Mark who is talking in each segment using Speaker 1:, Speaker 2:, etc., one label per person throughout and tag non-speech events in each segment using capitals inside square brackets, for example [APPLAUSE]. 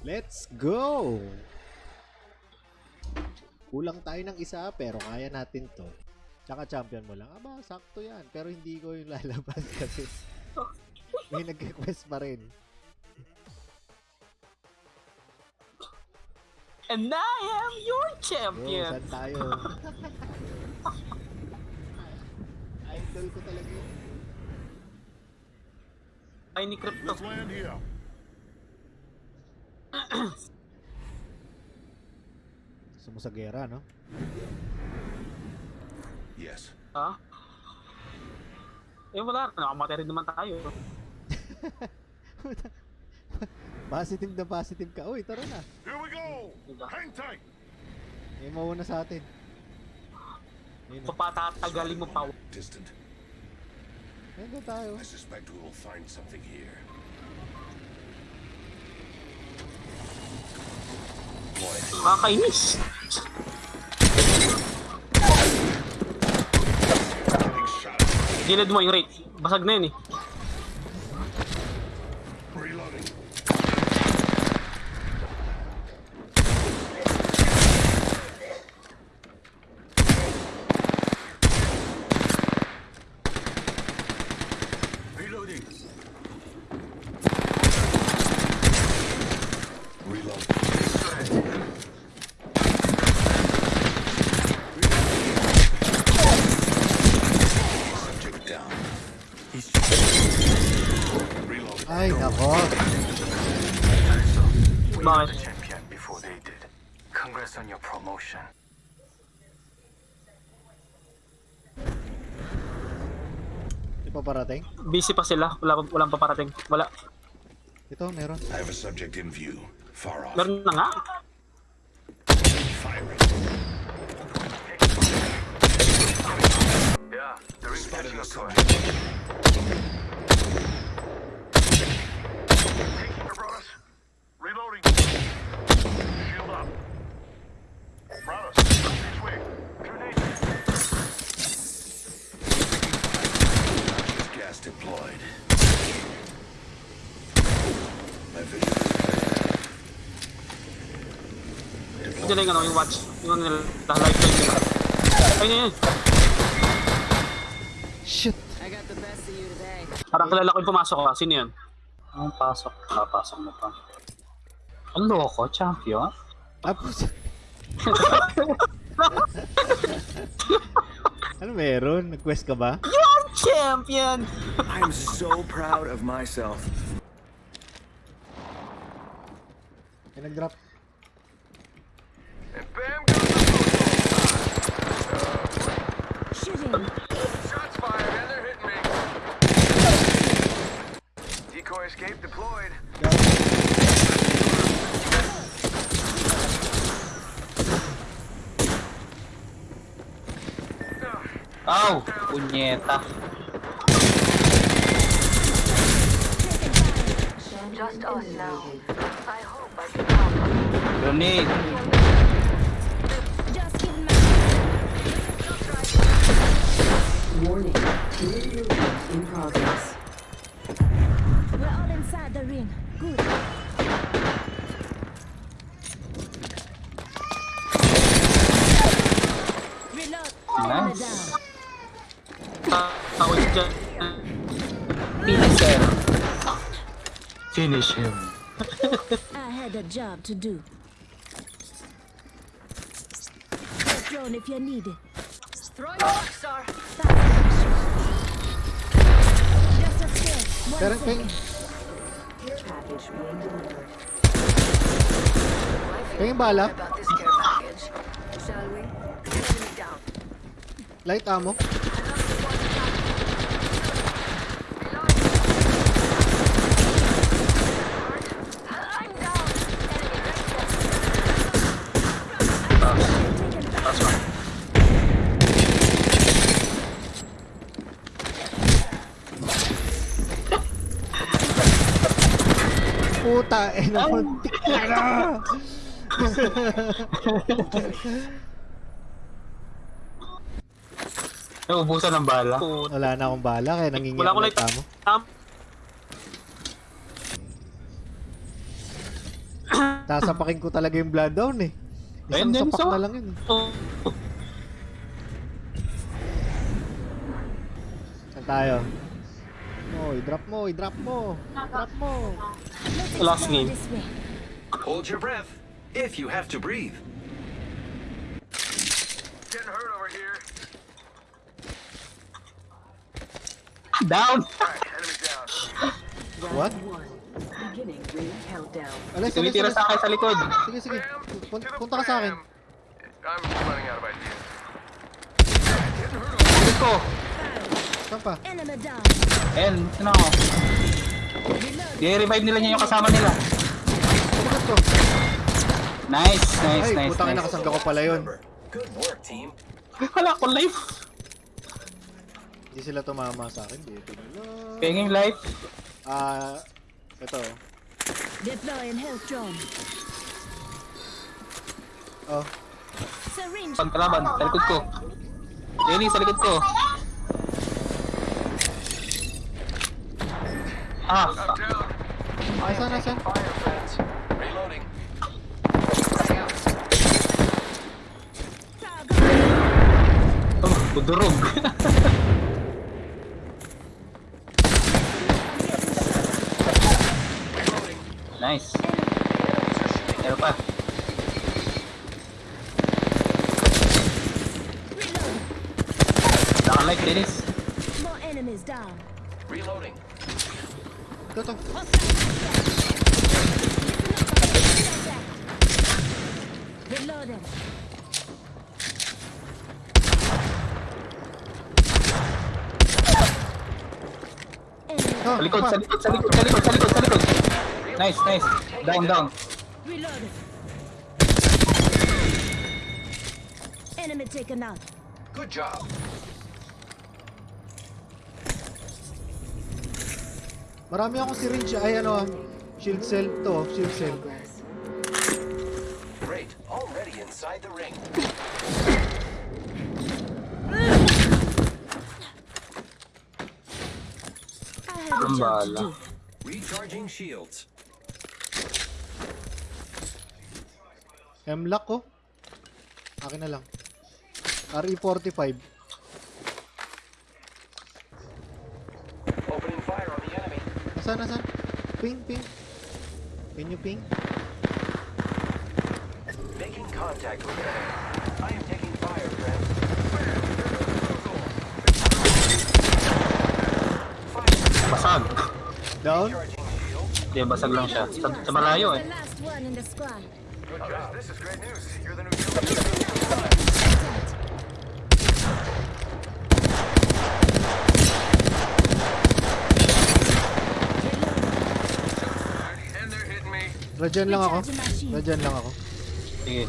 Speaker 1: Let's go! Kulang tayo ng isa pero kaya natin to. Tsaka champion mo lang. Aba, sakto yan. Pero hindi ko yung lalabas [LAUGHS] kasi may nag-request pa rin.
Speaker 2: And I am your
Speaker 1: Yo,
Speaker 2: champion.
Speaker 1: saan tayo? [LAUGHS] Idol ko talaga yun.
Speaker 2: Ay, ni Crypto.
Speaker 3: Let's land here.
Speaker 1: Gusto mo sa gera, no?
Speaker 3: Yes.
Speaker 2: Ha? Eh wala, nakamatay rin naman tayo. [LAUGHS]
Speaker 1: positive na positive ka. Uy, tara na.
Speaker 3: Here we go.
Speaker 2: Diba?
Speaker 3: Hang tight.
Speaker 1: May mauna sa atin. Ayun na.
Speaker 2: Papatatagalin mo pa.
Speaker 3: Distant.
Speaker 1: Ayun na tayo.
Speaker 3: I suspect we will find something here.
Speaker 2: Kakainis. Gilid mo yung rate. Basag na yun eh.
Speaker 1: Ay, nako.
Speaker 4: We
Speaker 2: Bakit?
Speaker 4: were the champion before they did. Congrats on your promotion.
Speaker 1: Di pa parating?
Speaker 2: Busy pa sila. Wala, walang paparating. Wala.
Speaker 1: Ito, meron.
Speaker 3: I have a subject in view. Far off.
Speaker 2: Meron na nga.
Speaker 3: Firing.
Speaker 4: Yeah, catching
Speaker 3: a
Speaker 2: nila yung ano, yung watch. Yung ano nila, lifeline nila. Ayun yun.
Speaker 1: Shit!
Speaker 5: I got the best of you today.
Speaker 2: Parang kilala ko yung pumasok ka. Sino yun? Ang pasok. Papasok mo pa. Ang loko, champion.
Speaker 1: Tapos... [LAUGHS] ano meron? Nag-quest ka ba?
Speaker 2: Champion!
Speaker 6: I'm so proud of myself.
Speaker 1: May nag-drop.
Speaker 2: Aw! Punyeta.
Speaker 7: Just us now. I hope I can help.
Speaker 2: Grenade.
Speaker 5: Just kidding my
Speaker 8: Warning, ring movement in progress.
Speaker 5: We're all inside the ring. Good.
Speaker 2: finish him. [LAUGHS]
Speaker 5: I had a job to do. Drone if you need it.
Speaker 7: Throw your sir.
Speaker 5: Just. One
Speaker 1: bala. Light ammo. Puta, eh, namuntik ka na!
Speaker 2: Naubusan ng bala.
Speaker 1: Wala na akong bala, kaya nangingi
Speaker 2: Wala
Speaker 1: ako
Speaker 2: ko
Speaker 1: light ammo.
Speaker 2: Um,
Speaker 1: Sasapakin ko talaga yung blood down eh. Isang
Speaker 9: Ayun din,
Speaker 1: sapak
Speaker 9: so-
Speaker 1: na lang yun.
Speaker 9: Oh,
Speaker 1: Saan tayo? Oh, i-drop mo, i-drop mo. Drop mo.
Speaker 9: last game.
Speaker 4: Hold your breath, if you have to breathe.
Speaker 10: Getting hurt over here.
Speaker 9: Down.
Speaker 10: Right, down.
Speaker 1: What? Alex,
Speaker 9: tumitira sa akin sa likod.
Speaker 1: Sige, sige. Punta ka sa akin.
Speaker 10: I'm running out of ideas.
Speaker 9: Let's go.
Speaker 1: Saan pa?
Speaker 9: And, ano? I-revive nila niya yung kasama nila.
Speaker 1: Ko.
Speaker 9: Nice, nice,
Speaker 1: Ay,
Speaker 9: nice,
Speaker 1: putang ina,
Speaker 9: nice.
Speaker 1: kasangga ko pala yun.
Speaker 4: Good work, team.
Speaker 9: Wala akong life.
Speaker 1: Hindi sila tumama sa akin. Dito na lang.
Speaker 9: Penging life.
Speaker 1: Ah, ito.
Speaker 5: Deploying health drone.
Speaker 1: Oh,
Speaker 5: Syringe.
Speaker 9: Pagkalaban, sa likod ko. Jenny, sa likod ko. Ah, fuck.
Speaker 10: Down.
Speaker 1: asan, asan?
Speaker 10: Fire, friends. Reloading.
Speaker 9: Oh, budurog. [LAUGHS] nice. Meron pa.
Speaker 5: Reload.
Speaker 9: Naka-life, Dennis.
Speaker 5: More enemies down.
Speaker 10: Reloading.
Speaker 1: Ito, ito.
Speaker 5: Reloading. Enemy.
Speaker 9: Sa likod, sa likod, sa likod, sa likod, sa likod, sa likod. Nice, nice. Down, down.
Speaker 5: Reloading. Enemy taken out.
Speaker 10: Good job.
Speaker 1: Marami akong syringe. Ay, ano ah. Shield cell to. Shield cell.
Speaker 10: Great. Already inside the ring.
Speaker 5: I have a
Speaker 9: Ang
Speaker 5: job to
Speaker 9: bala.
Speaker 5: do.
Speaker 4: Recharging shields.
Speaker 1: M-lock ko. Akin na lang. RE45.
Speaker 10: Opening fire on the enemy.
Speaker 1: Asan, asan? Ping, ping. Can you ping?
Speaker 10: Making contact with enemy. I am taking fire, friends.
Speaker 9: Basag.
Speaker 1: Down?
Speaker 9: Hindi, basag lang siya. Sa, sa malayo eh.
Speaker 5: The last one in the squad.
Speaker 10: Good job. This is great news. You're the new [LAUGHS]
Speaker 1: Radyan lang ako. Radyan lang ako.
Speaker 9: Sige.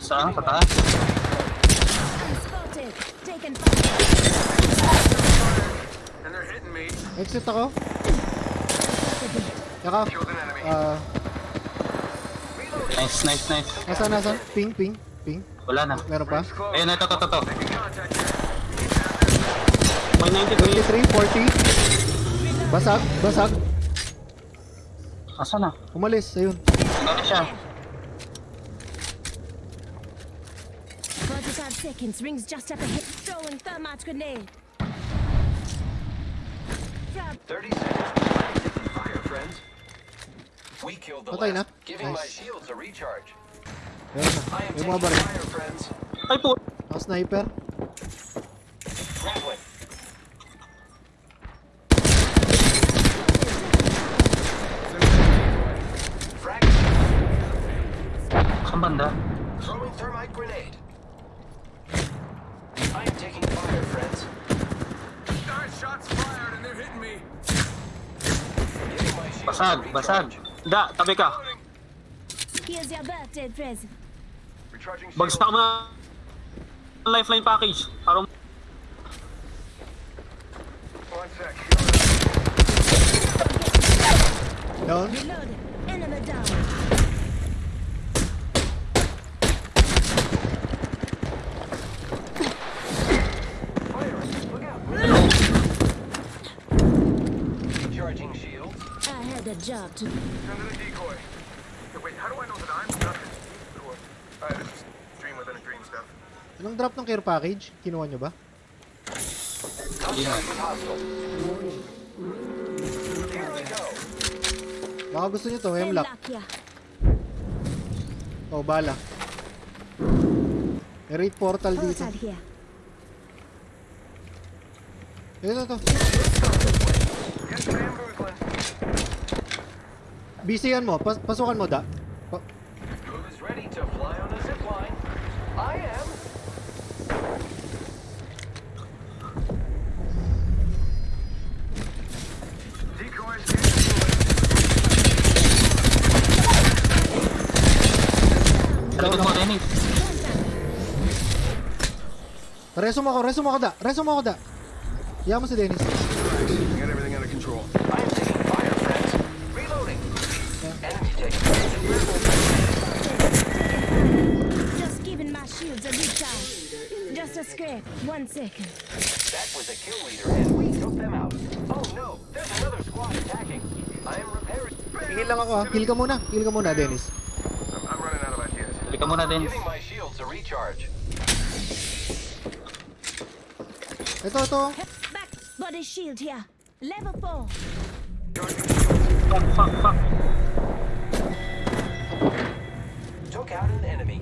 Speaker 9: Saan? Sa taas?
Speaker 5: I'm spotted. Taken fire.
Speaker 10: And they're hitting me.
Speaker 1: Exit ako. Yaka.
Speaker 10: Enemy.
Speaker 1: Ah,
Speaker 9: Nice, nice, nice.
Speaker 1: asan, asan? Ping, ping, ping.
Speaker 9: Wala na.
Speaker 1: Meron pa?
Speaker 9: Ayun, ito, ito, ito, ito.
Speaker 10: Making contact here.
Speaker 9: May 93.
Speaker 1: 53, 40. Basag, basag.
Speaker 9: Asa na?
Speaker 1: Umalis, ayun.
Speaker 9: Ano siya?
Speaker 5: 45 seconds. Rings just up ahead. Throwing thermite grenade. Grab
Speaker 10: 30 seconds. Fire, friends. We killed the
Speaker 1: Patay na.
Speaker 10: last. Giving my
Speaker 1: Nice.
Speaker 10: shields a recharge.
Speaker 1: Meron na.
Speaker 10: I am
Speaker 1: May
Speaker 10: taking fire, friends.
Speaker 9: Ay po.
Speaker 1: Ang sniper.
Speaker 10: Grappling. Frag.
Speaker 9: Saan banda?
Speaker 10: Throwing thermite grenade. I am taking fire, friends. Nine shots fired and they're hitting me. Giving my shield
Speaker 9: Basag, basag. Da, tabi ka.
Speaker 5: Here's your birthday present.
Speaker 9: Bagsak na lifeline package.
Speaker 10: Parang
Speaker 1: Down.
Speaker 5: Enemy down.
Speaker 10: Charging shields. I had a job to.
Speaker 1: Anong drop ng care package? Kinuha nyo ba? Baka gusto nyo to, Hemlock. Oh, bala. May raid portal dito. Ito, ito. BC-an mo. Pas pasukan mo, da. Pa- Reso mo ako, reso mo ako, da. Reso mo ako, da. Iyan mo si Dennis.
Speaker 10: Get everything under control.
Speaker 4: I am taking fire, friends. Reloading. Enemy taking
Speaker 5: Just giving my shields a recharge. Just a scrape. One second.
Speaker 4: That was a kill leader, and we took them out. Oh no, there's another squad attacking. I am repairing.
Speaker 1: Heal lang ako, ha. Heal ka muna. Heal ka muna, Dennis.
Speaker 10: I'm, I'm running out of ideas.
Speaker 9: Balik ka muna, Dennis.
Speaker 4: Giving my shields a recharge.
Speaker 1: Ito, ito.
Speaker 5: Back. Body shield here. Level 4.
Speaker 9: Fuck, fuck, fuck.
Speaker 4: Took out an enemy.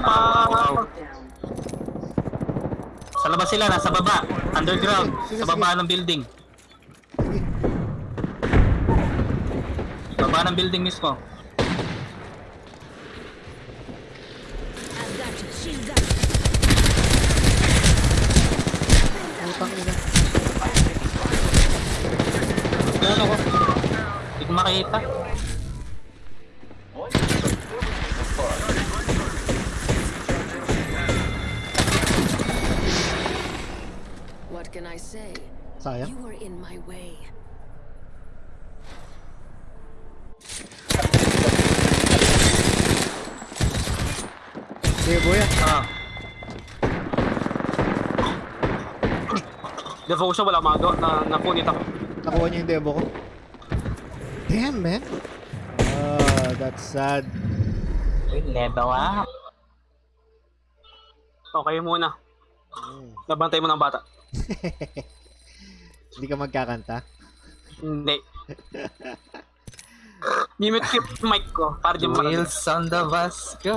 Speaker 9: Wow. Sa labas sila, nasa baba. Underground.
Speaker 1: Sige,
Speaker 9: Sa
Speaker 1: sige.
Speaker 9: baba ng building. Baba ng building mismo.
Speaker 1: Putang ina.
Speaker 9: Ganun ako. Hindi ko makita.
Speaker 4: One of the fun.
Speaker 7: What can I say?
Speaker 1: Sayang.
Speaker 7: You were in my way.
Speaker 1: Debo yan.
Speaker 9: Ah.
Speaker 2: Devotion, wala magawa. Na, napunit ako.
Speaker 1: Nakuha niya yung debo ko. Damn, man. Ah, that's sad.
Speaker 9: Level up.
Speaker 2: Okay muna.
Speaker 1: Mm.
Speaker 2: Nabantay mo ng bata. [LAUGHS]
Speaker 1: Hindi ka magkakanta.
Speaker 2: Hindi. Mimit ko yung mic ko para di makarinig.
Speaker 9: Wheels on the bus go.